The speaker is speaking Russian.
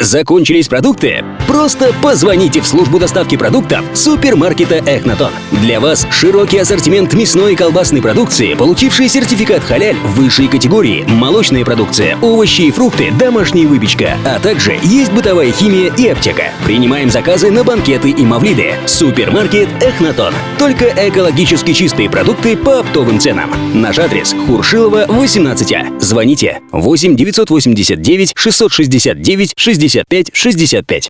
Закончились продукты? Просто позвоните в службу доставки продуктов супермаркета Эхнатон. Для вас широкий ассортимент мясной и колбасной продукции, получивший сертификат халяль высшей категории, молочная продукция, овощи и фрукты, домашняя выпечка, а также есть бытовая химия и аптека. Принимаем заказы на банкеты и мавлиды. Супермаркет Эхнатон. Только экологически чистые продукты по оптовым ценам. Наш адрес Хуршилова, 18А. Звоните 8 989 669 60 65 65.